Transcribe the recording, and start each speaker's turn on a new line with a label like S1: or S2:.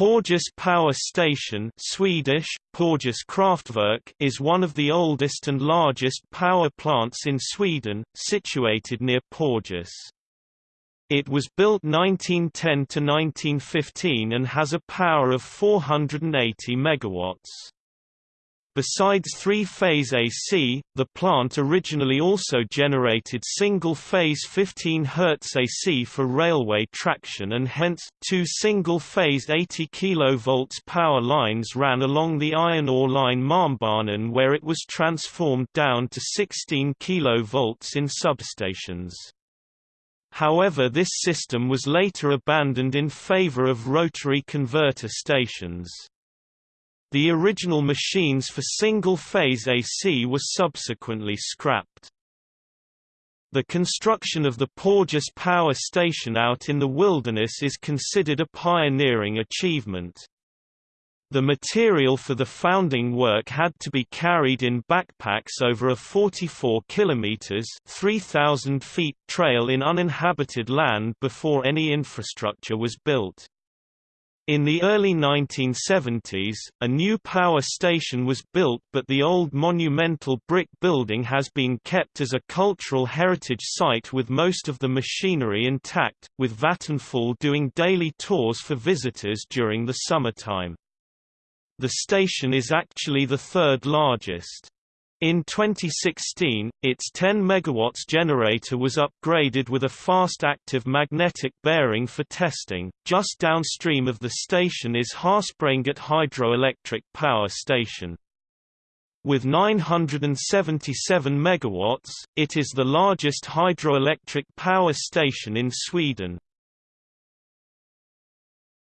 S1: Porjus Power Station Swedish, Porjus Kraftwerk is one of the oldest and largest power plants in Sweden, situated near Porjus. It was built 1910 to 1915 and has a power of 480 megawatts. Besides three-phase AC, the plant originally also generated single-phase 15 Hz AC for railway traction and hence, two single-phase 80 kV power lines ran along the iron ore line Malmbanan where it was transformed down to 16 kV in substations. However this system was later abandoned in favor of rotary converter stations. The original machines for single-phase AC were subsequently scrapped. The construction of the Porjus power station out in the wilderness is considered a pioneering achievement. The material for the founding work had to be carried in backpacks over a 44 kilometers (3000 feet) trail in uninhabited land before any infrastructure was built. In the early 1970s, a new power station was built but the old monumental brick building has been kept as a cultural heritage site with most of the machinery intact, with Vattenfall doing daily tours for visitors during the summertime. The station is actually the third largest. In 2016, its 10 MW generator was upgraded with a fast active magnetic bearing for testing. Just downstream of the station is Harspranget hydroelectric power station. With 977 MW, it is the largest hydroelectric power station in Sweden.